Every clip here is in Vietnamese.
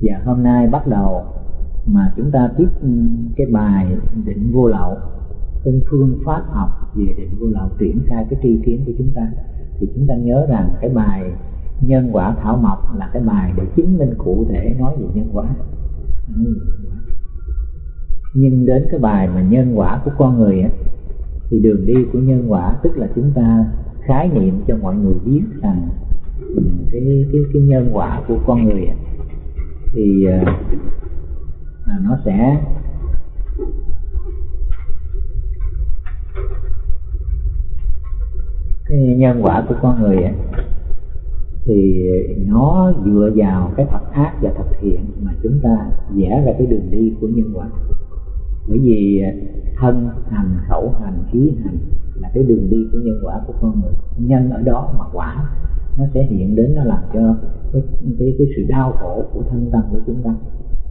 và hôm nay bắt đầu mà chúng ta tiếp ừ, cái bài định vô lậu cái phương pháp học về định vô lậu triển khai cái tri kiến của chúng ta. Thì chúng ta nhớ rằng cái bài nhân quả thảo mộc là cái bài để chứng minh cụ thể nói về nhân quả. Nhưng đến cái bài mà nhân quả của con người á thì đường đi của nhân quả tức là chúng ta khái niệm cho mọi người biết rằng ừ, cái cái cái nhân quả của con người á, thì à, à, nó sẽ cái nhân quả của con người ấy, thì nó dựa vào cái thật ác và thật thiện mà chúng ta vẽ ra cái đường đi của nhân quả. Bởi vì à, thân hành khẩu hành khí hành là cái đường đi của nhân quả của con người. Nhân ở đó mà quả nó sẽ hiện đến nó làm cho cái cái, cái sự đau khổ của thân tâm của chúng ta.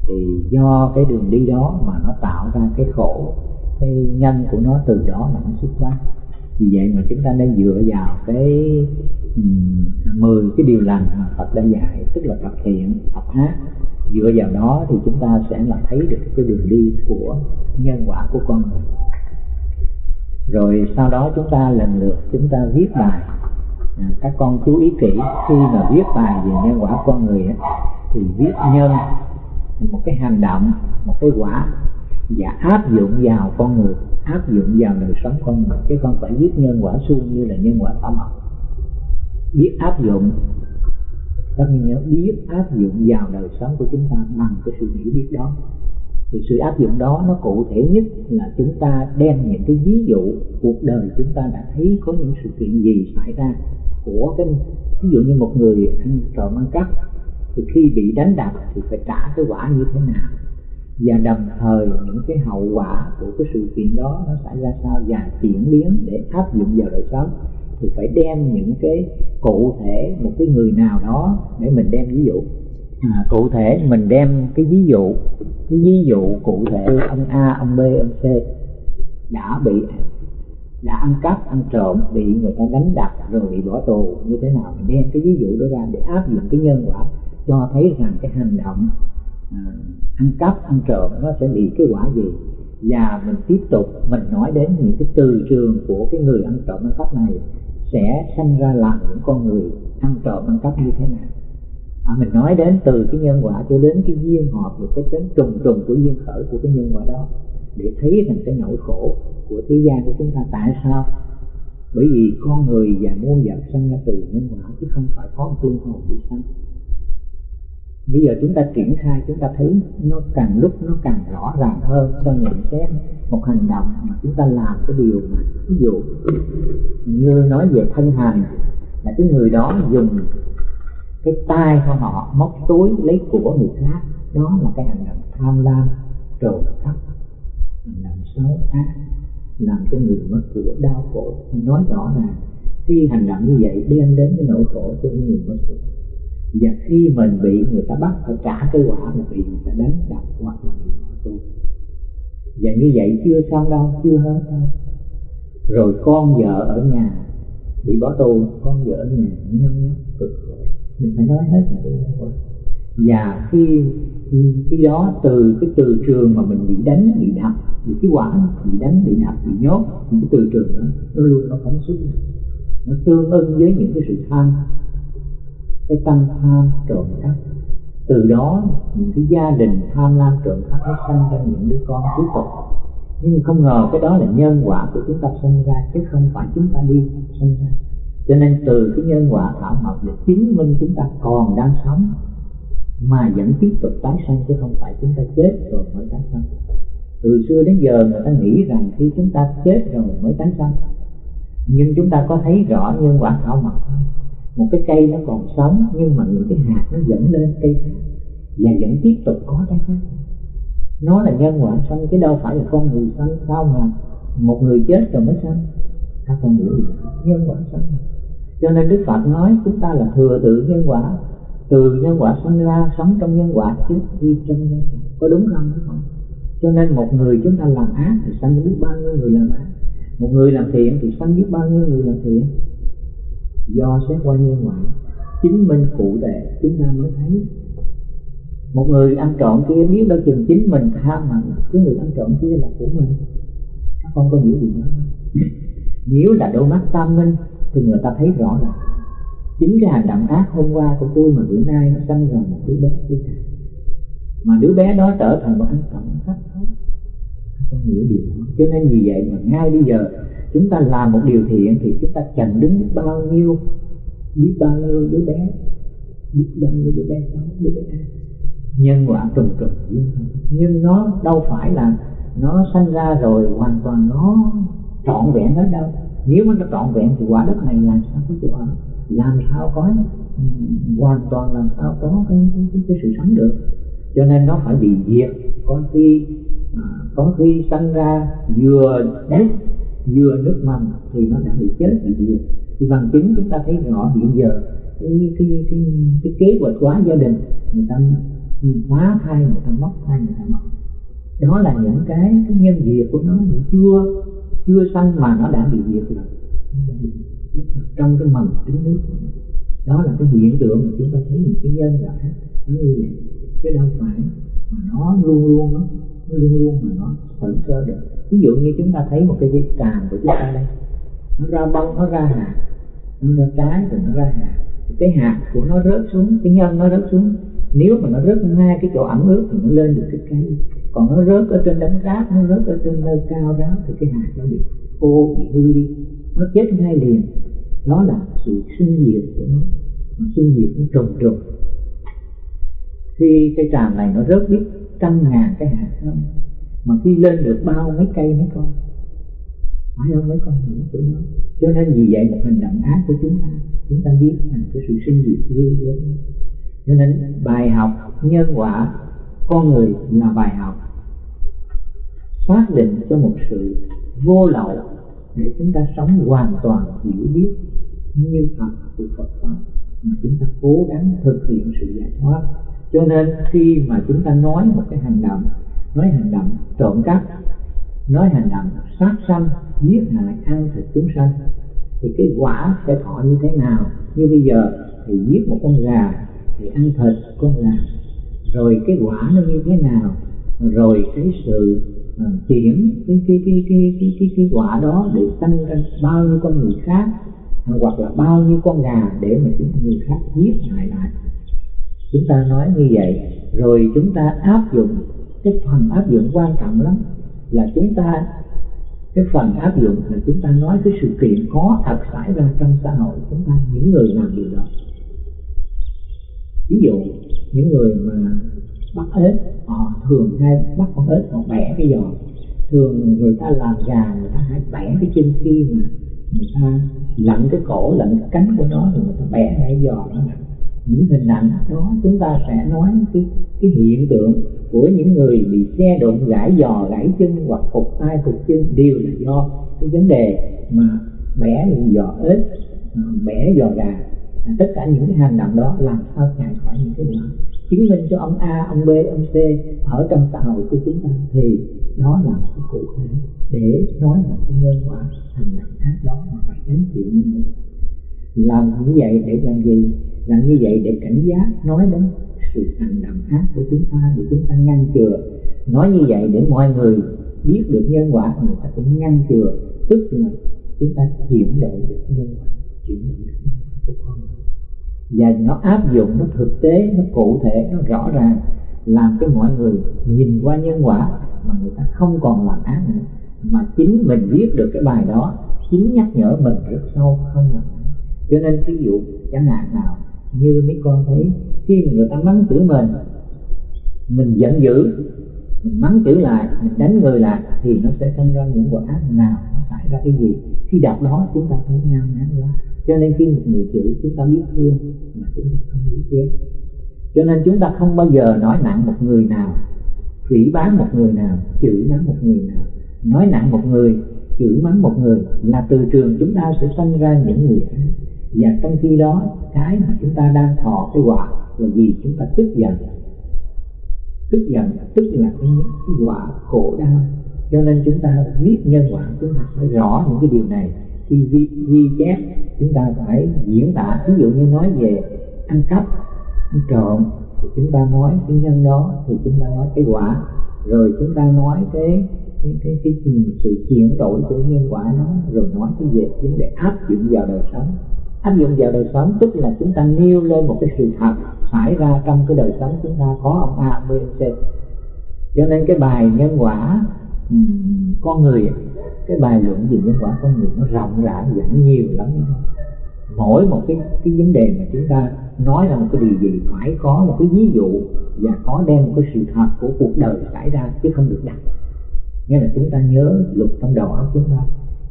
Thì do cái đường đi đó mà nó tạo ra cái khổ cái nhân của nó từ đó mà nó xuất phát. Vì vậy mà chúng ta nên dựa vào cái mười um, cái điều lành mà Phật đã dạy tức là tập thiện tập ác dựa vào đó thì chúng ta sẽ là thấy được cái đường đi của nhân quả của con người. Rồi sau đó chúng ta lần lượt chúng ta viết bài các con chú ý kỹ khi mà viết bài về nhân quả con người ấy, thì viết nhân một cái hành động một cái quả và áp dụng vào con người áp dụng vào đời sống con người chứ không phải viết nhân quả suông như là nhân quả tâm học. Biết áp dụng tất nhiên nhớ biết áp dụng vào đời sống của chúng ta bằng cái sự hiểu biết đó thì sự áp dụng đó nó cụ thể nhất là chúng ta đem những cái ví dụ cuộc đời chúng ta đã thấy có những sự kiện gì xảy ra của cái, ví dụ như một người ăn trộm ăn cắp, thì khi bị đánh đập thì phải trả cái quả như thế nào? Và đồng thời những cái hậu quả của cái sự kiện đó nó xảy ra sao? Và chuyển biến để áp dụng vào đời sống. Thì phải đem những cái cụ thể, một cái người nào đó để mình đem ví dụ à, cụ thể mình đem cái ví dụ cái ví dụ cụ thể ông A ông B ông C đã bị đã ăn cắp ăn trộm bị người ta đánh đập rồi bị bỏ tù như thế nào? Mình đem cái ví dụ đó ra để áp dụng cái nhân quả cho thấy rằng cái hành động à, ăn cắp ăn trộm nó sẽ bị cái quả gì. Và mình tiếp tục mình nói đến những cái từ trường của cái người ăn trộm ăn cắp này sẽ sanh ra làm những con người ăn trộm ăn cắp như thế nào à, mình nói đến từ cái nhân quả cho đến cái duyên hợp được cái tính trùng trùng của duyên khởi của cái nhân quả đó để thấy rằng cái nỗi khổ của thế gian của chúng ta tại sao? Bởi vì con người và muôn vật sanh ra từ nhân quả chứ không phải có một linh hồn bị sanh bây giờ chúng ta triển khai chúng ta thấy nó càng lúc nó càng rõ ràng hơn cho nhận xét một hành động mà chúng ta làm cái điều mà ví dụ như nói về thân hành là cái người đó dùng cái tay của họ, móc túi lấy của người khác, đó là cái hành động tham lam, trộm cắp, hành động xấu ác, làm cho người mất của, đau khổ. Nói rõ là khi hành động như vậy đem đến cái nỗi khổ cho người mất của. Và khi mình bị người ta bắt phải trả cái quả là bị người ta đánh đập hoặc là bị bỏ tù. Và như vậy chưa xong đâu, chưa hết đâu. Rồi con vợ ở nhà bị bỏ tù, con vợ ở nhà nheo nhóc cực khổ mình phải nói hết là cái và khi khi đó từ cái từ trường mà mình bị đánh bị đập, bị cái quả bị đánh, bị đập, bị nhốt, những cái từ trường đó, nó luôn nó phóng xuất nó tương ưng với những cái sự tham, cái tâm tham trộm cắp. Từ đó, những cái gia đình tham lam trộm cắp nó sanh ra những đứa con cuối cùng. Nhưng không ngờ cái đó là nhân quả của chúng ta sinh ra, chứ không phải chúng ta đi sinh ra cho nên từ cái nhân quả thảo mộc để chứng minh chúng ta còn đang sống, mà vẫn tiếp tục tái sanh chứ không phải chúng ta chết rồi mới tái sanh. Từ xưa đến giờ người ta nghĩ rằng khi chúng ta chết rồi mới tái sanh. Nhưng chúng ta có thấy rõ nhân quả thảo mộc không? Một cái cây nó còn sống, nhưng mà những cái hạt nó dẫn lên cây khác và vẫn tiếp tục có cái khác nó là nhân quả sanh chứ đâu phải là con người sanh. Sao mà một người chết rồi mới sanh? Ta còn hiểu gì nhân quả sanh cho nên đức phật nói chúng ta là thừa tự nhân quả. Từ nhân quả sanh ra, sống trong nhân quả chứ đi trong nhân quả. Có đúng không? Đúng không? Cho nên một người chúng ta làm ác thì sanh biết bao nhiêu người làm ác. Một người làm thiện thì sanh biết bao nhiêu người làm thiện. Do xét qua nhân quả. Chứng minh cụ thể, chúng ta mới thấy. Một người ăn trộm kia biết đâu chừng chính mình tham mạnh cái người ăn trộm kia là của mình. Các con có hiểu gì đó nếu là đôi mắt tam minh, thì người ta thấy rõ ràng chính cái hành động ác hôm qua của tôi mà bữa nay nó sanh ra một đứa bé kia mà đứa bé đó trở thành một anh cộng khách thôi không hiểu điều đó. Cho nên vì vậy mà ngay bây giờ, chúng ta làm một điều thiện thì chúng ta chặn đứng biết bao nhiêu, biết bao nhiêu đứa bé, biết bao nhiêu đứa bé xấu, đứa bé ác. Nhân quả trùng trùng nhưng nó đâu phải là nó sanh ra rồi hoàn toàn nó trọn vẹn đến đâu. Nếu mà nó trọn vẹn thì quả đất này làm sao có chỗ ở? Làm sao có hoàn toàn làm sao có cái, cái, cái, cái sự sống được? Cho nên nó phải bị diệt. Có khi à, có khi sanh ra vừa đất vừa nước mầm thì nó đã bị chết bị diệt. Thì bằng chứng chúng ta thấy rõ hiện giờ cái cái cái, cái kế hoạch hóa gia đình người ta phá thai người ta mất thai người ta móc đó là những cái, cái nhân diệt của nó chưa chưa sanh mà nó đã bị diệt rồi. Trong cái mầm trứng nước của nó. Đó là cái hiện tượng mà chúng ta thấy những cái nhân quả nó như vậy. Chứ đâu phải mà nó luôn luôn nó, nó luôn luôn mà nó tự sơ được. Ví dụ như chúng ta thấy một cái dây tràm của chúng ta đây. Nó ra bông nó ra hạt. Nó ra trái rồi nó ra hạt. Cái hạt của nó rớt xuống cái nhân nó rớt xuống nếu mà nó rớt ngay cái chỗ ẩm ướt thì nó lên được cái cây. Còn nó rớt ở trên đống rác, nó rớt ở trên nơi cao đó thì cái hạt nó bị khô, bị hư đi. Nó chết ngay liền. Đó là sự sinh diệt của nó. Mà sinh diệt nó trùng trùng khi cây tràm này nó rớt biết trăm ngàn cái hạt không mà khi lên được bao mấy cây mấy con, phải không mấy con hiểu chỗ đó? Cho nên vì vậy một hành động ác của chúng ta chúng ta biết là cái sự sinh diệt ghê gớm cho nên bài học nhân quả, con người là bài học. Xác định cho một sự vô lậu để chúng ta sống hoàn toàn hiểu biết như thật của Phật pháp, mà chúng ta cố gắng thực hiện sự giải thoát. Cho nên khi mà chúng ta nói một cái hành động, nói hành động trộm cắp, nói hành động sát sanh, giết hại, ăn thịt chúng sanh, thì cái quả sẽ thọ như thế nào? Như bây giờ thì giết một con gà thì ăn thịt con gà rồi cái quả nó như thế nào? Rồi cái sự à, chuyển cái cái cái cái cái cái, cái quả đó để tăng ra bao nhiêu con người khác hoặc là bao nhiêu con gà để mà chúng người khác giết hại lại. Chúng ta nói như vậy rồi chúng ta áp dụng cái phần áp dụng quan trọng lắm là chúng ta cái phần áp dụng là chúng ta nói cái sự kiện có thật xảy ra trong xã hội chúng ta những người làm điều đó ví dụ, những người mà bắt ếch, họ thường hay bắt con ếch, họ bẻ cái giò. Thường người ta làm gà, người ta hay bẻ cái chân khi mà người ta lặn cái cổ, lặn cái cánh của nó, rồi người ta bẻ cái giò nó những hình ảnh đó chúng ta sẽ nói cái cái hiện tượng của những người bị xe đụng, gãy giò, gãy chân hoặc phục tay phục chân đều là do cái vấn đề mà bẻ giò ếch à, bẻ giò gà tất cả những cái hành động đó làm sao chạy khỏi những cái đó chứng minh cho ông A, ông B, ông C ở trong xã hội của chúng ta thì đó là một cái cụ thể để nói là cái nhân quả hành động khác đó mà phải gánh chịu như vậy. Làm như vậy để làm gì? Làm như vậy để cảnh giác nói đến sự hành động khác của chúng ta để chúng ta ngăn chừa. Nói như vậy để mọi người biết được nhân quả người ta cũng ngăn chừa. Tức là chúng ta chuyển đổi được nhân quả chuyển đổi được nhân quả của con và nó áp dụng, nó thực tế, nó cụ thể, nó rõ ràng, làm cho mọi người nhìn qua nhân quả mà người ta không còn làm ác nữa. Mà chính mình viết được cái bài đó, chính nhắc nhở mình rất sâu, không làm ác. Cho nên ví dụ, chẳng hạn nào, như mấy con thấy, khi mà người ta mắng chửi mình mình giận dữ, mình mắng chửi lại, mình đánh người lại, thì nó sẽ sinh ra những quả ác nào, nó xảy ra cái gì? Khi đọc đó chúng ta thấy ngao ngán quá. Cho nên khi một người chữ chúng ta biết thương mà chúng ta không biết ghét. Cho nên chúng ta không bao giờ nói nặng một người nào phỉ bán một người nào chửi mắng một người nào. Nói nặng một người chửi mắng một người là từ trường chúng ta sẽ sinh ra những người ác và trong khi đó cái mà chúng ta đang thọ cái quả là gì? Chúng ta tức giận. Tức giận tức là cái, cái quả khổ đau cho nên chúng ta viết nhân quả chúng ta phải rõ những cái điều này. Khi ghi, ghi chép chúng ta phải diễn tả. Ví dụ như nói về ăn cắp ăn trộm thì chúng ta nói cái nhân đó thì chúng ta nói cái quả. Rồi chúng ta nói cái cái cái, cái, cái sự chuyển đổi của nhân quả nó rồi nói cái về vấn đề áp dụng vào đời sống. Áp dụng vào đời sống tức là chúng ta nêu lên một cái sự thật xảy ra trong cái đời sống chúng ta. Có ông A, B, C. Cho nên cái bài nhân quả con người cái bài luận về nhân quả con người nó rộng rãi và nó nhiều lắm. Mỗi một cái cái vấn đề mà chúng ta nói là một cái điều gì, phải có một cái ví dụ và có đem một cái sự thật của cuộc đời xảy ra chứ không được đặt. Nghĩa là chúng ta nhớ luật trong đầu óc chúng ta.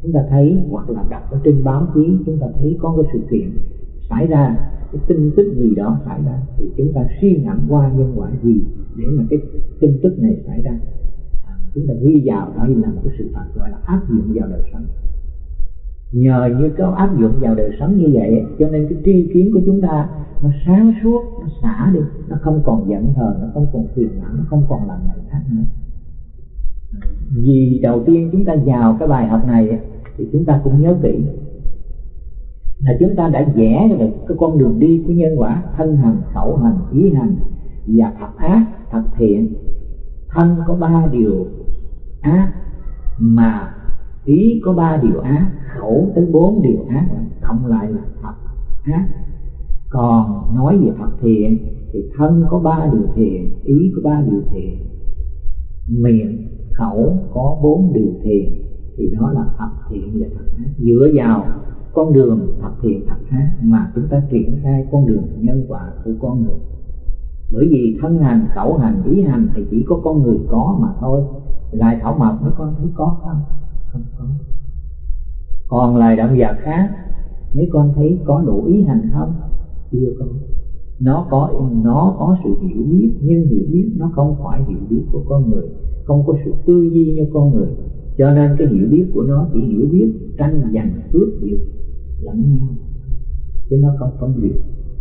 Chúng ta thấy hoặc là đọc ở trên báo chí, chúng ta thấy có cái sự kiện xảy ra, cái tin tức gì đó xảy ra thì chúng ta suy ngẫm qua nhân quả gì để mà cái tin tức này xảy ra chúng ta ghi vào đó là một cái sự thật gọi là áp dụng vào đời sống. Nhờ như có áp dụng vào đời sống như vậy, cho nên cái tri kiến của chúng ta nó sáng suốt, nó xả đi, nó không còn giận thờ nó không còn phiền não, nó không còn làm này khác nữa. Vì đầu tiên chúng ta vào cái bài học này thì chúng ta cũng nhớ kỹ là chúng ta đã vẽ được cái con đường đi của nhân quả, thân hành, khẩu hành, ý hành và thật ác, thật thiện. Thân có ba điều ác, mà ý có ba điều ác, khẩu tới bốn điều ác, cộng lại là thật ác. Còn nói về thật thiện thì thân có ba điều thiện, ý có ba điều thiện, miệng, khẩu có bốn điều thiện, thì đó là thật thiện và thật ác. Dựa vào con đường thật thiện thật ác mà chúng ta triển khai con đường nhân quả của con người. Bởi vì thân hành, khẩu hành, ý hành thì chỉ có con người có mà thôi lại thảo mộc mấy con thấy có, không? Không có. Còn lời động vật khác, mấy con thấy có đủ ý hành không? Chưa có. Nó có nó có sự hiểu biết, nhưng hiểu biết nó không phải hiểu biết của con người, không có sự tư duy như con người. Cho nên cái hiểu biết của nó chỉ hiểu biết tranh giành cướp giật lẫn nhau. Chứ nó không phân biệt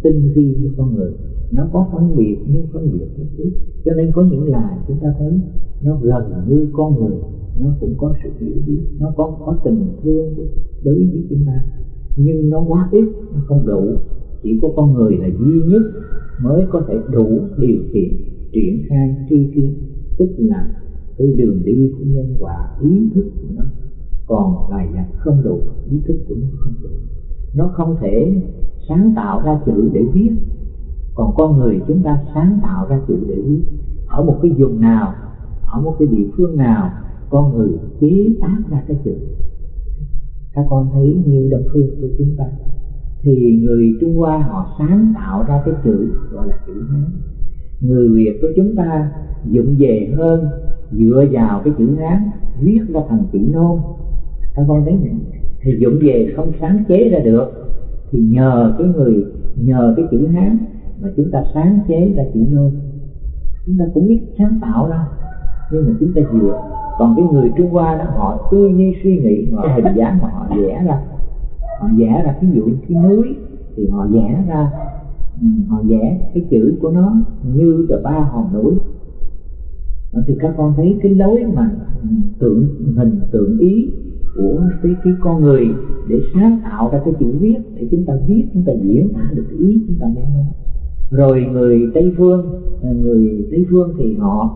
tinh vi như con người. Nó có phân biệt, nhưng phân biệt rất ít. Cho nên có những là chúng ta thấy nó gần như con người. Nó cũng có sự hiểu biết. Nó có có tình thương đối với chúng ta. Nhưng nó quá ít, nó không đủ. Chỉ có con người là duy nhất mới có thể đủ điều kiện triển khai tri kiến. Tức là cái đường đi của nhân quả, ý thức của nó. Còn lại là không đủ, ý thức của nó không đủ. Nó không thể sáng tạo ra chữ để viết. Còn con người chúng ta sáng tạo ra chữ để viết. Ở một cái vùng nào, ở một cái địa phương nào, con người chế tác ra cái chữ các con thấy như đồng phương của chúng ta. Thì người Trung Hoa họ sáng tạo ra cái chữ gọi là chữ Hán. Người Việt của chúng ta dụng về hơn, dựa vào cái chữ Hán, viết ra thành chữ nôm. Các con thấy này thì dụng về không sáng chế ra được thì nhờ cái người, nhờ cái chữ Hán mà chúng ta sáng chế ra chữ nôm. Chúng ta cũng biết sáng tạo ra, nhưng mà chúng ta dựa còn cái người Trung Hoa đó, họ tư duy suy nghĩ, họ hình dáng mà họ vẽ ra. Họ vẽ ra ví dụ cái núi, thì họ vẽ ra ừ, họ vẽ cái chữ của nó như là ba hòn núi. Thì các con thấy cái lối mà ừ, tượng, hình tượng ý của cái, cái con người để sáng tạo ra cái chữ viết để chúng ta viết chúng ta diễn tả được cái ý chúng ta muốn nói. Rồi người tây phương à, người tây phương thì họ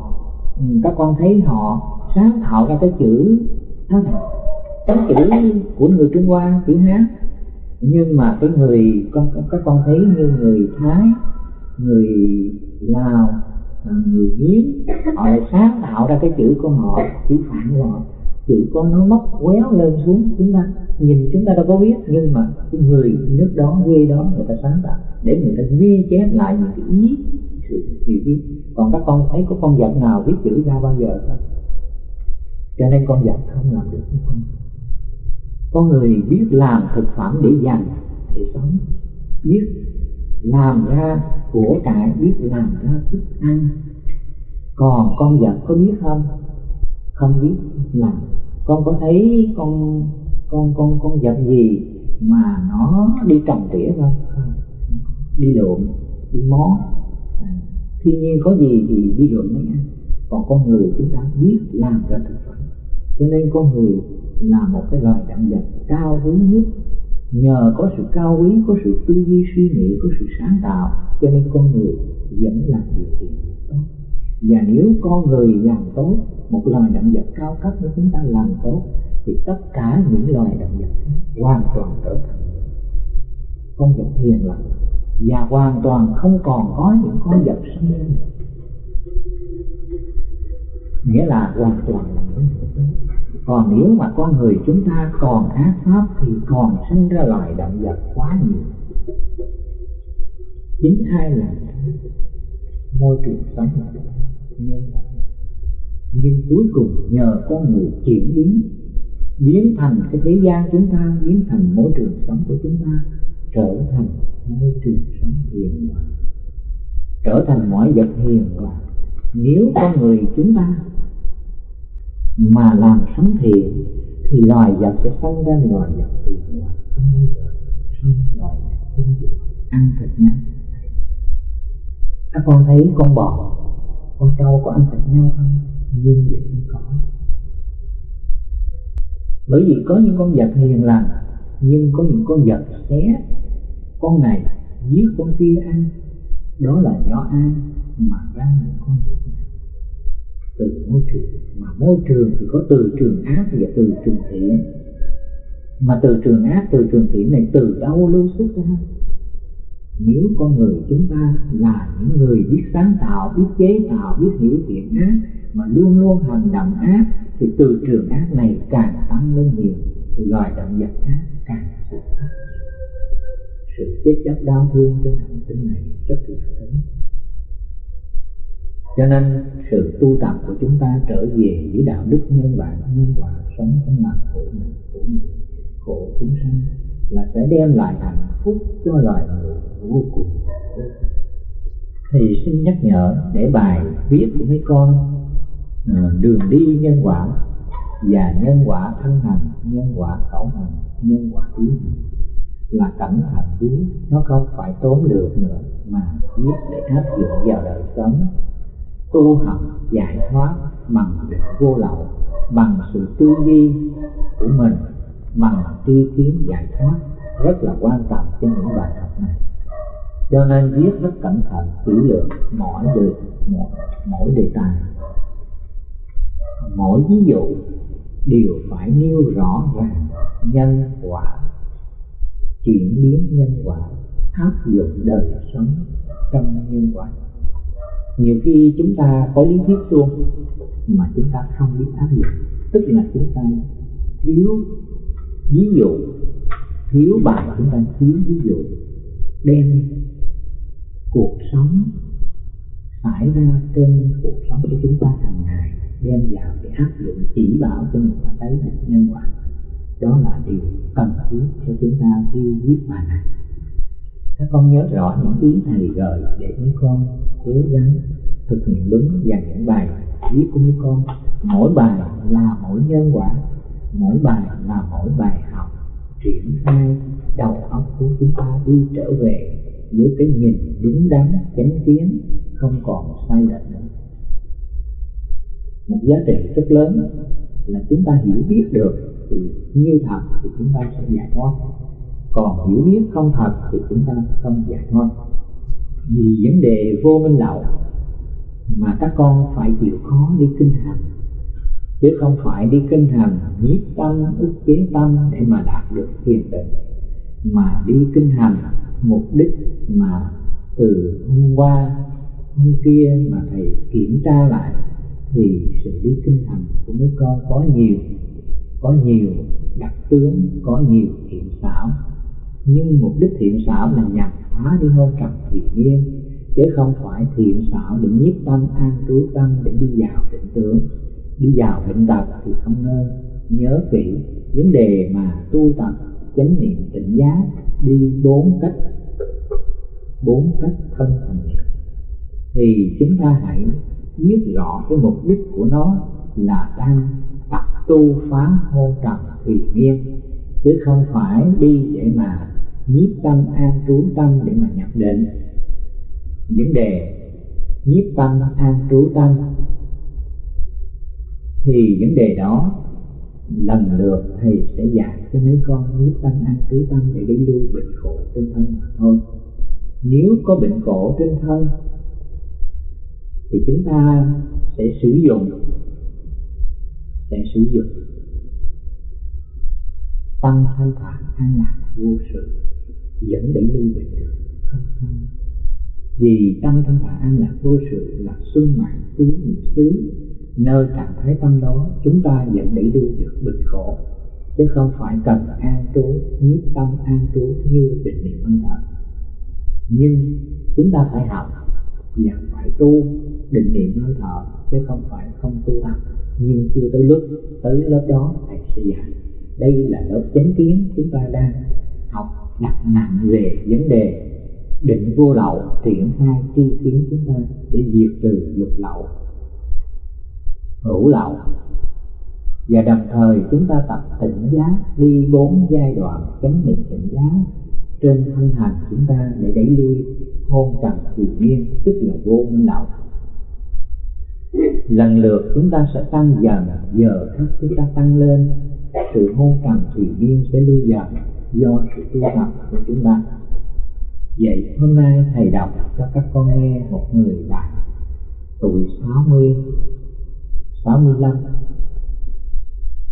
ừ, các con thấy họ sáng tạo ra cái chữ đó là cái chữ của người Trung Hoa chữ Hán nhưng mà cái người con các con thấy như người Thái người Lào à, người Miến họ lại sáng tạo ra cái chữ của họ chữ phạn của họ chữ có nó móc quéo lên xuống chúng ta. Nhìn chúng ta đâu có biết, nhưng mà cái người nước đó, quê đó, người ta sáng tạo để người ta ghi chép lại những cái ý sự hiểu biết còn các con thấy có con vật nào viết chữ ra bao giờ không? Cho nên con vật không làm được con. Con người biết làm thực phẩm để dành để sống, biết làm ra của cải, biết làm ra thức ăn. Còn con vật có biết không? Không biết làm con có thấy con con con con vật gì mà nó đi trồng tỉa không? Đi lượm đi mó. À, thiên nhiên có gì thì đi lượm mới ăn còn con người chúng ta biết làm ra thực phẩm. Cho nên con người là một cái loài động vật cao quý nhất. Nhờ có sự cao quý có sự tư duy suy nghĩ có sự sáng tạo cho nên con người vẫn làm điều thiện tốt. Và nếu con người làm tốt một loài động vật cao cấp nếu chúng ta làm tốt, thì tất cả những loài động vật hoàn toàn trở thành con vật hiền lành và hoàn toàn không còn có những con vật sinh lên nghĩa là hoàn toàn là những còn nếu mà con người chúng ta còn ác pháp, thì còn sinh ra loài động vật quá nhiều. Chính hai là môi trường sống. Là nhân nhưng cuối cùng nhờ con người chuyển biến biến thành cái thế gian chúng ta, biến thành môi trường sống của chúng ta, trở thành môi trường sống hiền hòa. Trở thành mọi vật hiền hòa. Nếu con người chúng ta mà làm sống thiện, thì loài vật sẽ sinh ra loài vật hiền hòa, không bao giờ sinh loài vật hung dữ ăn thịt nhau. Các con thấy con bò, con trâu có ăn thịt nhau không? Nhưng vậy không có. Bởi vì có những con vật hiền lành, nhưng có những con vật xé, con này giết con kia ăn, đó là do ai mà ra những con vật này? Từ môi trường, mà môi trường thì có từ trường ác và từ trường thiện. Mà từ trường ác, từ trường thiện này từ đâu lưu xuất ra? Nếu con người chúng ta là những người biết sáng tạo, biết chế tạo, biết hiểu thiện ác, mà luôn luôn hành động ác, thì từ trường ác này càng tăng lên nhiều, thì loài động vật ác càng sự phát sự chết chóc đau thương trên hành tinh này rất là lớn. Cho nên sự tu tập của chúng ta trở về với đạo đức nhân bản, nhân quả, sống không làm khổ mình khổ người, khổ chúng sanh là sẽ đem lại hạnh phúc cho loài người vô cùng. Thì xin nhắc nhở để bài viết của mấy con ờ, đường đi nhân quả và nhân quả thân hành nhân quả khẩu hành nhân quả ý là cẩn thận viết nó không phải tốn được nữa mà viết để áp dụng vào đời sống, tu học, giải thoát bằng định vô lậu bằng sự tư duy của mình bằng tri kiến giải thoát rất là quan trọng cho những bài học này. Cho nên viết rất cẩn thận kỹ lưỡng mỗi được mỗi, mỗi đề tài. Mỗi ví dụ đều phải nêu rõ ràng nhân quả chuyển biến nhân quả áp dụng đời sống trong nhân quả. Nhiều khi chúng ta có lý thuyết luôn mà chúng ta không biết áp dụng tức là chúng ta thiếu ví dụ, thiếu bài chúng ta thiếu ví dụ, đem cuộc sống xảy ra trên cuộc sống của chúng ta hàng ngày, đem vào để áp dụng chỉ bảo cho người ta thấy được nhân quả. Đó là điều cần thiết cho chúng ta khi viết bài này. Các con nhớ rõ những ý thầy gợi để mấy con cố gắng thực hiện đúng và những bài viết của mấy con. Mỗi bài là mỗi nhân quả mỗi bài là mỗi bài học, triển khai, đầu óc của chúng ta đi trở về với cái nhìn đúng đắn, chánh kiến, không còn sai lệch nữa. Một giá trị rất lớn là chúng ta hiểu biết được thì như thật thì chúng ta sẽ giải thoát. Còn hiểu biết không thật thì chúng ta không giải thoát. Vì vấn đề vô minh lậu mà các con phải chịu khó đi kinh hành chứ không phải đi kinh hành, nhiếp tâm, ức chế tâm để mà đạt được thiền định. Mà đi kinh hành, mục đích mà từ hôm qua, hôm kia mà thầy kiểm tra lại, thì sự đi kinh hành của mấy con có nhiều có nhiều đặc tướng, có nhiều thiện xảo. Nhưng mục đích thiện xảo là nhằm phá đi hôn trầm thủy miên chứ không phải thiện xảo để nhiếp tâm, an trú tâm để đi vào định tướng đi vào bệnh tật thì không nên nhớ kỹ vấn đề mà tu tập chánh niệm tỉnh giác đi bốn cách bốn cách thân thành. Niệm thì chúng ta hãy biết rõ cái mục đích của nó là đang tập tu phá hôn trầm tùy miên chứ không phải đi để mà nhiếp tâm an trú tâm để mà nhập định. Vấn đề nhiếp tâm an trú tâm thì vấn đề đó, lần lượt thầy sẽ dạy cho mấy con biết tâm ăn trú tâm để đi lui bệnh khổ trên thân mà thôi. Nếu có bệnh khổ trên thân, thì chúng ta sẽ sử dụng, sẽ sử dụng tâm thanh thản an lạc vô sự, dẫn đến lưu bệnh được, không sao. Vì tâm thanh thản an lạc vô sự là xuân mạng tứ niệm xứ nơi trạng thái tâm đó, chúng ta vẫn để lui được bình khổ. Chứ không phải cần an trú, nhiếp tâm an trú như định niệm hơi thở nhưng chúng ta phải học và phải tu định niệm hơi thở chứ không phải không tu tập nhưng chưa tới lúc, tới lớp đó thầy sẽ dạy đây là lớp chánh kiến chúng ta đang học đặt nặng về vấn đề định vô lậu triển khai tri kiến chúng ta để diệt trừ dục lậu hữu lậu và đồng thời chúng ta tập tỉnh giác đi bốn giai đoạn chánh niệm tỉnh giác. Trên thân hành chúng ta để đẩy lui hôn trần thủy miên tức là vô minh lậu lần lượt chúng ta sẽ tăng dần, giờ khắc chúng ta tăng lên. Sự hôn trần thủy miên sẽ lui dần do sự tu tập của chúng ta. Vậy hôm nay thầy đọc cho các con nghe một người bạn tuổi 60 65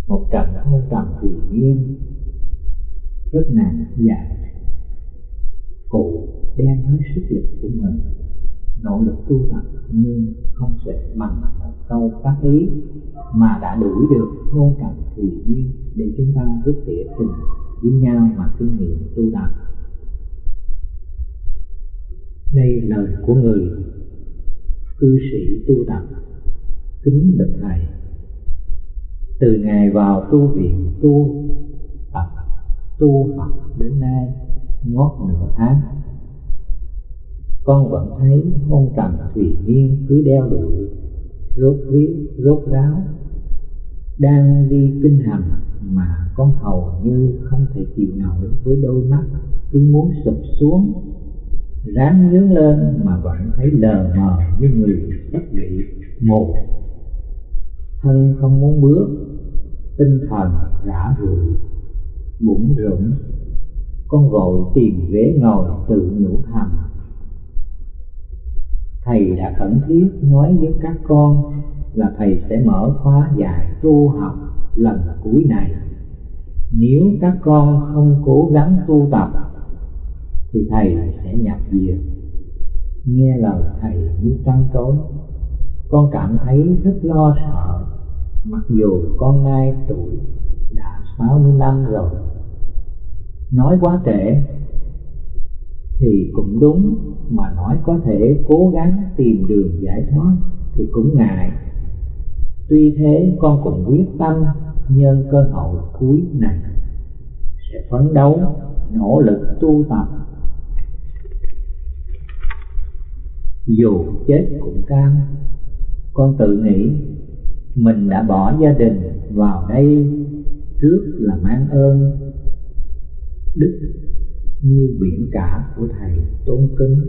một trận hôn trầm thủy miên rất nặng dài dạ. cụ đem hết sức lực của mình, nỗ lực tu tập nhưng không sẽ bằng một câu tác ý mà đã đuổi được hôn trầm thủy miên để chúng ta rút tỉa tình với nhau mà kinh nghiệm tu tập. Đây lời của người cư sĩ tu tập kính bạch thầy. Từ ngày vào tu viện tu tập tu Phật đến nay ngót nửa tháng. Con vẫn thấy hôn trầm thủy nhiên cứ đeo đuổi rốt riết rốt ráo. Đang đi kinh hành mà con hầu như không thể chịu nổi với đôi mắt cứ muốn sụp xuống. Ráng nhướng lên mà vẫn thấy lờ mờ như người sắp bị mù thân không muốn bước tinh thần rã rượi bụng rỗng, con vội tìm ghế ngồi tự nhủ thầm. Thầy đã khẩn thiết nói với các con là thầy sẽ mở khóa dạy tu học lần cuối này. Nếu các con không cố gắng tu tập thì thầy sẽ nhập viện. Nghe lời thầy như trăng tối con cảm thấy rất lo sợ mặc dù con nay tuổi đã sáu mươi năm rồi, nói quá trễ thì cũng đúng, mà nói có thể cố gắng tìm đường giải thoát thì cũng ngại. Tuy thế, con cũng quyết tâm nhân cơ hội cuối này sẽ phấn đấu, nỗ lực tu tập. Dù chết cũng cam, con tự nghĩ mình đã bỏ gia đình vào đây trước là mang ơn đức như biển cả của thầy tôn kính.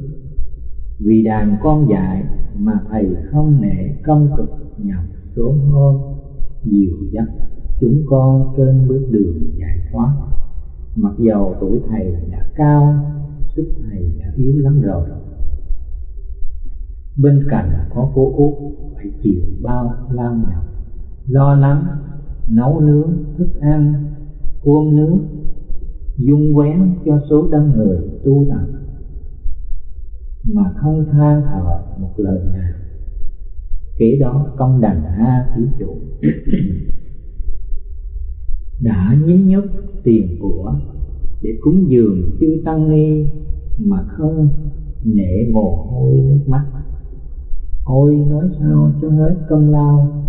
Vì đàn con dạy mà thầy không nể công cực nhọc trốn hôm dìu dắt chúng con trên bước đường giải thoát. Mặc dầu tuổi thầy đã cao, sức thầy đã yếu lắm rồi bên cạnh có cô út phải chịu bao lao nhọc. Lo lắng, nấu nướng, thức ăn cuôn nước dung quén cho số đông người tu tập. Mà không than thở một lời nào. Kế đó công đành ha thí chủ. Đã nhí nhúc tiền của để cúng dường chư tăng ni mà không nể mồ hôi nước mắt ôi, nói sao cho hết công lao.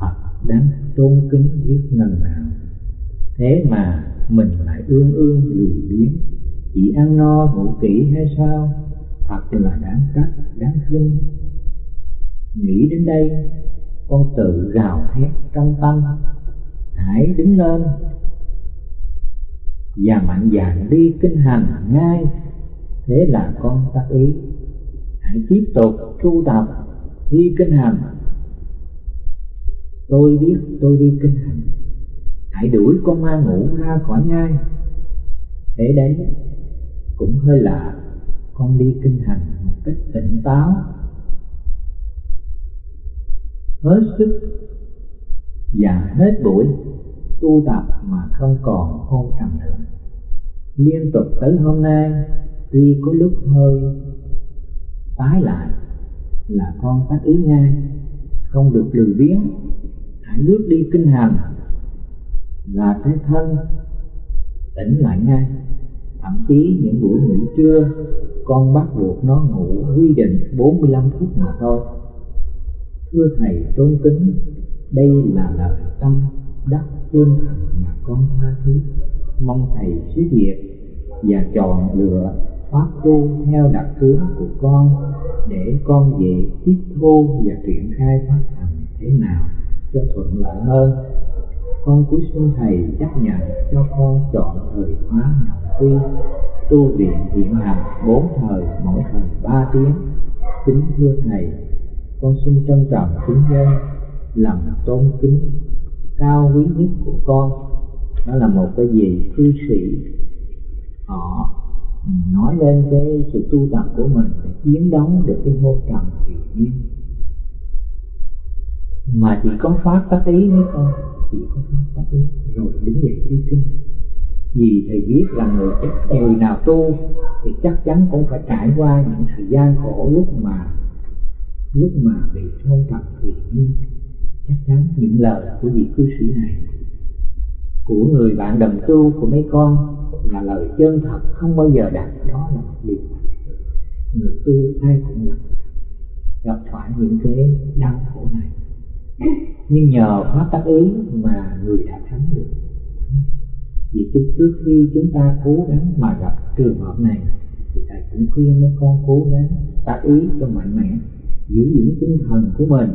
Phật đáng tôn kính biết ngần nào. Thế mà mình lại ương ương lười biếng. Chỉ ăn no ngủ kỹ hay sao? Thật là đáng trách, đáng khinh nghĩ đến đây, con tự gào thét trong tâm. Hãy đứng lên. Và mạnh dạn đi kinh hành ngay thế là con tác ý. Hãy tiếp tục tu tập, đi kinh hành. Tôi biết tôi đi kinh hành. Hãy đuổi con ma ngủ ra khỏi nhai thế đấy, cũng hơi lạ. Con đi kinh hành một cách tỉnh táo. Hết sức và hết buổi tu tập mà không còn hôn trầm nữa. Liên tục tới hôm nay tuy có lúc hơi tái lại là con tác ý ngay không được lười biếng, hãy bước đi kinh hành là cái thân tỉnh lại ngay. Thậm chí những buổi nghỉ trưa, con bắt buộc nó ngủ quy định 45 phút mà thôi. Thưa thầy tôn kính, đây là lời tâm đắc chân thành mà con tha thiết. Mong thầy suy diệt và chọn lựa pháp tu theo đặc tướng của con, để con dễ tiếp thu và triển khai pháp hành thế nào cho thuận lợi hơn. Con cuối xin thầy chấp nhận cho con chọn thời khóa nhập quy tu viện hiện hành bốn thời, mỗi thời ba tiếng. Kính thưa thầy, con xin trân trọng kính dân, lòng tôn kính cao quý nhất của con. Đó là một cái gì? Cư sĩ, họ nói lên cái sự tu tập của mình để chiến đấu được cái ngôn trầm thủy nhiên mà chỉ có phát tác ý mới không chỉ có phát tác ý. Rồi đứng dậy đi kinh vì thầy biết là người người nào tu thì chắc chắn cũng phải trải qua những thời gian khổ lúc mà lúc mà bị ngôn trầm thủy nhiên chắc chắn những lời của vị cư sĩ này của người bạn đồng tu của mấy con là lời chân thật không bao giờ đạt đó là một điều người tu ai cũng gặp gặp phải những cái đau khổ này. Nhưng nhờ pháp tác ý mà người đã thắng được. Vì trước, trước khi chúng ta cố gắng mà gặp trường hợp này thì thầy cũng khuyên mấy con cố gắng tác ý cho mạnh mẽ giữ vững tinh thần của mình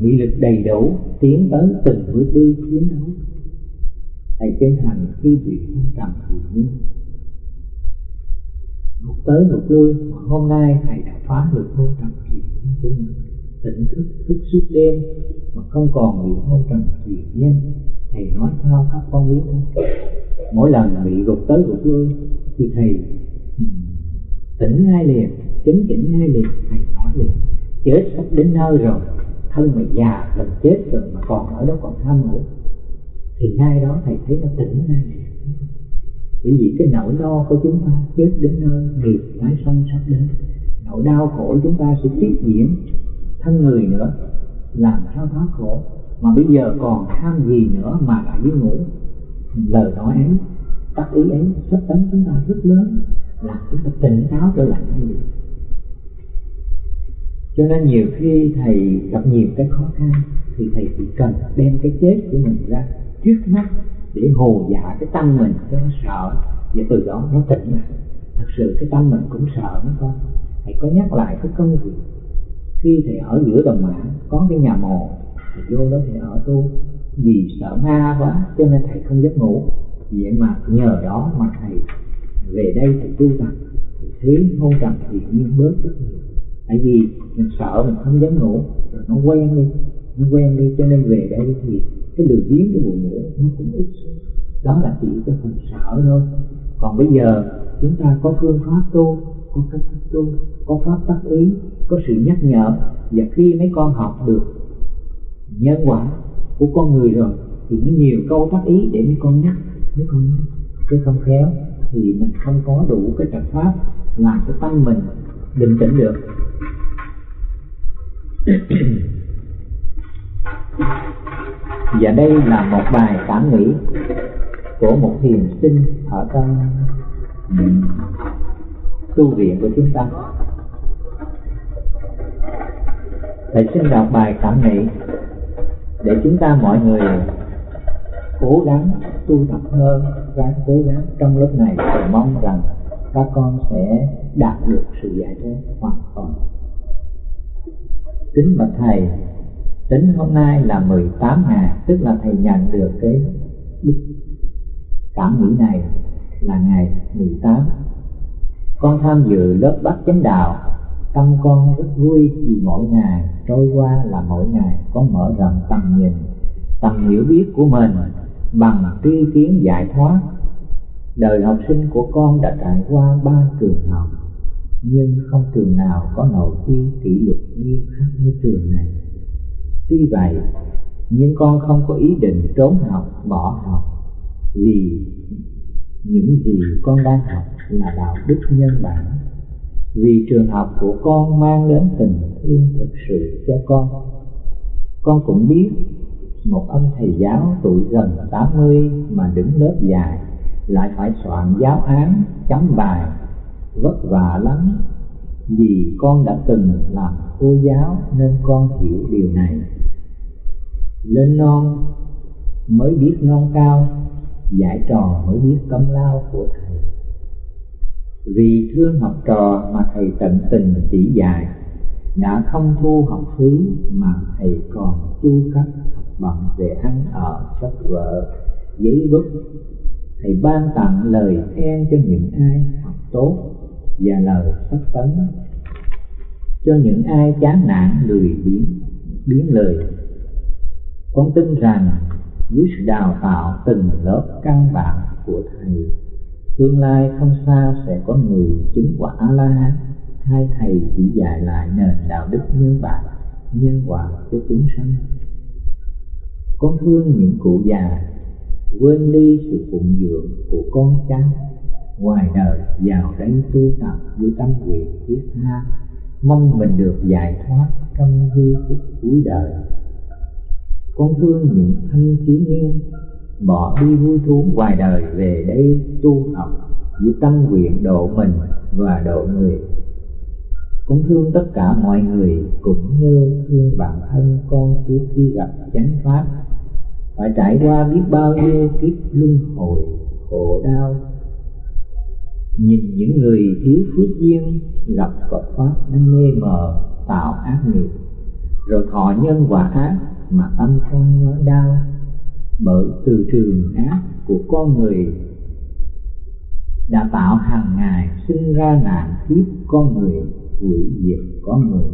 nghị lực đầy đủ tiến tới từng bước đi chiến đấu thầy chân thành khi bị hôn trầm thì nhiên một tới một lui, hôm nay thầy đã phá được hôn trầm thì nhiên của mình. Tỉnh thức thức suốt đêm, mà không còn bị hôn trầm thủy nhiên thầy nói sao các con biết không mỗi lần bị gục tới gục lui, thì thầy ừ, tỉnh ngay liền chấn chỉnh ngay liền, thầy nói liền, chết sắp đến nơi rồi, thân mày già, gần chết rồi mà còn ở đó còn tham ngủ thì ngay đó thầy thấy nó tỉnh ngay bởi vì cái nỗi lo của chúng ta chết đến nơi, nghiệp tái sanh sắp đến. Nỗi đau khổ chúng ta sẽ tiếp diễn thân người nữa, làm sao thoát khổ. Mà bây giờ còn tham gì nữa mà lại đi ngủ? Lời nói ấy, tác ý ấy sắp tấn chúng ta rất lớn, làm chúng ta tỉnh táo trở lại hay gì cho nên nhiều khi thầy gặp nhiều cái khó khăn, thì thầy chỉ cần đem cái chết của mình ra trước mắt để hồ dạ cái tâm mình cho nó sợ. Và từ đó nó tỉnh lại. Thật sự cái tâm mình cũng sợ nó con. Thầy có nhắc lại cái công việc. Khi thầy ở giữa đồng mã, có cái nhà mồ, thầy vô đó thầy ở tu. Vì sợ ma quá, cho nên thầy không giấc ngủ. Vậy mà nhờ đó mà thầy về đây thầy tu tập. Thì thấy hôn trầm thì nhiên bớt rất nhiều. Tại vì mình sợ mình không dám ngủ, rồi nó quen đi. Nó quen đi cho nên về đây thì cái lười biếng cái buồn ngủ nó cũng ít xuống. Đó là chỉ cái phần sợ thôi. Còn bây giờ, chúng ta có phương pháp tu, có cách thức tu, có pháp tác ý, có sự nhắc nhở. Và khi mấy con học được nhân quả của con người rồi, thì nó nhiều câu tác ý để mấy con nhắc, mấy con nhắc. Chứ không khéo, thì mình không có đủ cái trật pháp làm cho tâm mình bình tĩnh được. và đây là một bài cảm nghĩ của một thiền sinh ở trong tu viện của chúng ta. Thầy xin đọc bài cảm nghĩ để chúng ta mọi người cố gắng tu tập hơn ráng cố gắng trong lớp này. Và mong rằng các con sẽ đạt được sự giải thoát hoàn toàn. Kính bạch thầy tính hôm nay là 18 ngày, tức là thầy nhận được cái cảm nghĩ này là ngày 18 con tham dự lớp bắt chánh đạo, tâm con rất vui vì mỗi ngày trôi qua là mỗi ngày con mở rộng tầm nhìn, tầm hiểu biết của mình bằng tri kiến giải thoát. Đời học sinh của con đã trải qua ba trường học, nhưng không trường nào có nội quy kỷ luật nghiêm khắc như trường này tuy vậy, nhưng con không có ý định trốn học, bỏ học, vì những gì con đang học là đạo đức nhân bản. Vì trường học của con mang đến tình thương thực sự cho con. Con cũng biết một ông thầy giáo tuổi gần 80 mà đứng lớp dài lại phải soạn giáo án, chấm bài, vất vả lắm vì con đã từng làm cô giáo nên con hiểu điều này. Lên non mới biết non cao giải trò mới biết công lao của thầy. Vì thương học trò mà thầy tận tình chỉ dạy, đã không thu học phí mà thầy còn chu cấp học bằng về ăn ở sách vở giấy bút thầy ban tặng lời khen cho những ai học tốt và lời sắc tấn. Cho những ai chán nản lười biếng biến lời, con tin rằng dưới sự đào tạo từng lớp căn bản của thầy. Tương lai không xa sẽ có người chứng quả a la hán hai thầy chỉ dạy lại nền đạo đức nhân bản nhân quả cho chúng sanh. Con thương những cụ già, quên đi sự phụng dưỡng của con cháu ngoài đời, vào đây tu tập với tâm nguyện thiết tha, mong mình được giải thoát trong giây phút cuối đời. Con thương những thanh thiếu niên, bỏ đi vui thú ngoài đời về đây tu học với tâm nguyện độ mình và độ người. Con thương tất cả mọi người cũng như thương bản thân con trước khi gặp chánh pháp. Phải trải qua biết bao nhiêu kiếp luân hồi, khổ đau nhìn những người thiếu phước duyên gặp Phật pháp đang mê mờ, tạo ác nghiệp. Rồi thọ nhân quả ác mà tâm con nhói đau. Bởi từ trường ác của con người đã tạo hàng ngày sinh ra nạn kiếp con người, hủy diệt con người.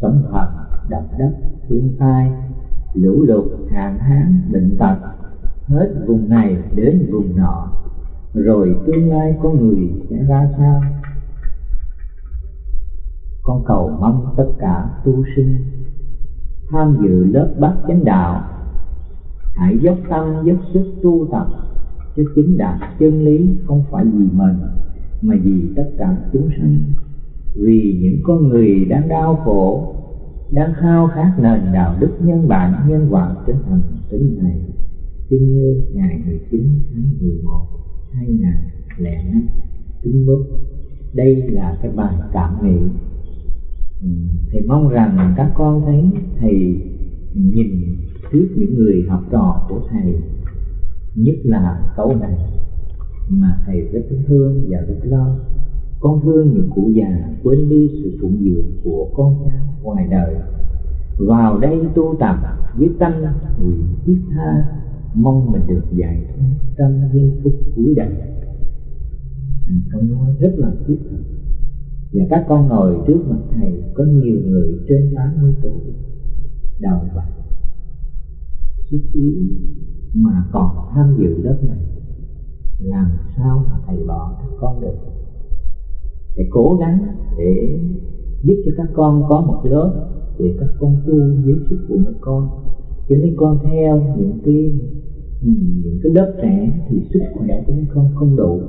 Sống thật, đập đất, thiên tai, lũ lụt, hạn hán, bệnh tật, hết vùng này đến vùng nọ rồi tương lai con người sẽ ra sao? Con cầu mong tất cả tu sinh tham dự lớp bát chánh đạo hãy dốc tâm, dốc sức tu tập cho chứng đạt chân lý không phải vì mình, mà vì tất cả chúng sanh. Vì những con người đang đau khổ, đang khao khát nền đạo đức nhân bản, nhân quả trên hành tinh này chính như ngày 19 tháng 11 2005 tính bước đây là cái bài cảm nghĩ. Ừ, thầy mong rằng các con thấy thầy nhìn trước những người học trò của thầy, nhất là câu này, mà thầy rất thương và rất lo. Con thương những cụ già quên đi sự phụng dưỡng của con cháu ngoài đời. Vào đây tu tập với tâm nguyện thiết tha mong mình được giải thoát trong giây phút cuối đời. À, câu nói rất là thiết thực. Và các con ngồi trước mặt thầy có nhiều người trên 80 tuổi đầu bạc sức yếu mà còn tham dự lớp này. Làm sao mà thầy bỏ các con được? Thầy cố gắng để giúp cho các con có một lớp để các con tu dưới sức của mấy con cho nên con theo những cái những cái lớp trẻ thì sức khỏe của mấy con không đủ.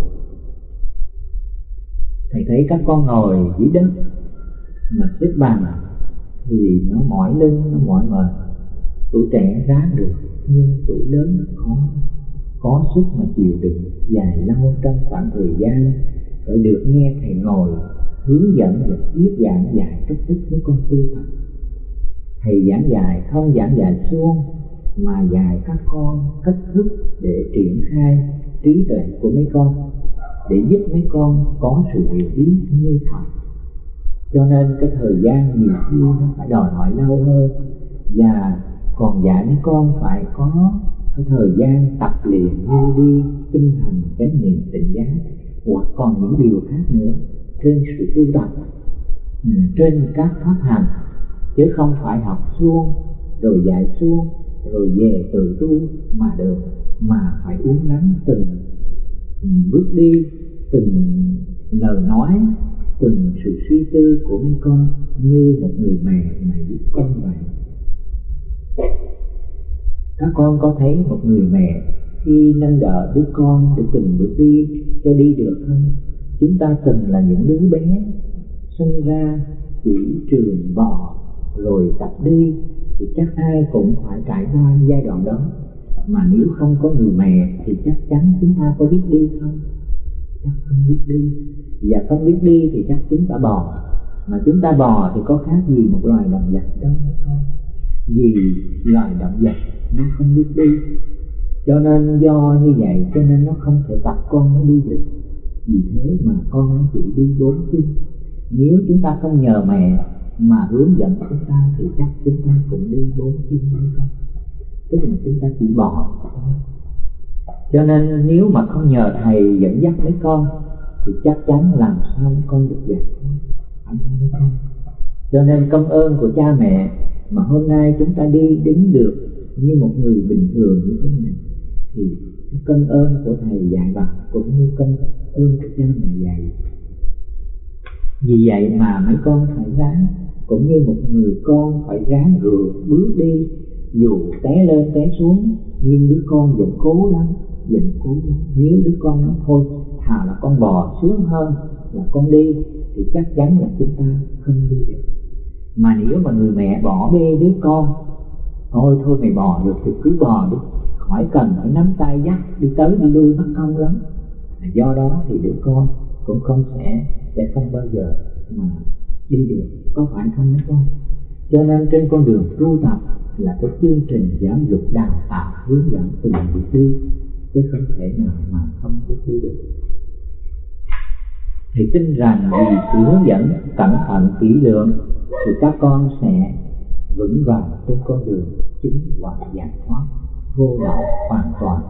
Thầy thấy các con ngồi dưới đất mà xếp bằng thì nó mỏi lưng, nó mỏi mệt. Tuổi trẻ ráng được, nhưng tuổi lớn khó, có sức mà chịu đựng dài lâu trong khoảng thời gian. Phải được nghe thầy ngồi hướng dẫn và thuyết giảng dạy cách thức với con tu tập thầy giảng dạy không giảng dạy suông, mà dạy các con cách thức để triển khai trí tuệ của mấy con, để giúp mấy con có sự hiểu biết như thật cho nên cái thời gian nhiều khi nó phải đòi hỏi lâu hơn, và còn dạy mấy con phải có cái thời gian tập luyện như đi tinh thần chánh niệm tỉnh giác, hoặc còn những điều khác nữa, trên sự tu tập ừ, trên các pháp hành chứ không phải học suông, rồi dạy suông, rồi về tự tu mà được, mà phải uống nắng từng bước đi, từng lời nói, từng sự suy tư của mấy con như một người mẹ mà giúp con vậy. Các con có thấy một người mẹ khi nâng đỡ đứa con để từng bước đi cho đi được không? Chúng ta từng là những đứa bé, sinh ra chỉ trường bò rồi tập đi, thì chắc ai cũng phải trải qua giai đoạn đó. Mà nếu không có người mẹ, thì chắc chắn chúng ta có biết đi không? Chắc không biết đi. Và không biết đi thì chắc chúng ta bò. Mà chúng ta bò thì có khác gì một loài động vật đâu mấy con vì loài động vật nó không biết đi. Cho nên do như vậy, cho nên nó không thể tập con nó đi được. Vì thế mà con nó chỉ đi bốn chân nếu chúng ta không nhờ mẹ mà hướng dẫn chúng ta thì chắc chúng ta cũng đi bốn chân hay con tức là chúng ta chỉ bỏ. Cho nên nếu mà không nhờ thầy dẫn dắt mấy con, thì chắc chắn làm sao mấy con được dạy mấy con. Cho nên công ơn của cha mẹ mà hôm nay chúng ta đi đứng được như một người bình thường như thế này, thì công ơn của thầy dạy bậc cũng như công ơn của cha mẹ dạy. Vì vậy mà mấy con phải ráng cũng như một người con phải ráng gượng bước đi. Dù té lên, té xuống, nhưng đứa con vẫn cố lắm vẫn cố lắm nếu đứa con nói, thôi, thà là con bò sướng hơn là con đi, thì chắc chắn là chúng ta không đi được. Mà nếu mà người mẹ bỏ bê đứa con, thôi thôi mày bò được thì cứ bò đi, khỏi cần phải nắm tay dắt đi tới đi lui, mất công lắm. Do đó thì đứa con cũng không sẽ sẽ không bao giờ mà đi được có phải không mấy con? Cho nên trên con đường tu tập là cái chương trình giáo dục đào tạo, hướng dẫn từng bước đi chứ không thể nào mà không bước đi được. Thì tin rằng vì sự hướng dẫn cẩn thận kỹ lưỡng thì các con sẽ vững vàng trên con đường chứng quả giải thoát vô lậu hoàn toàn.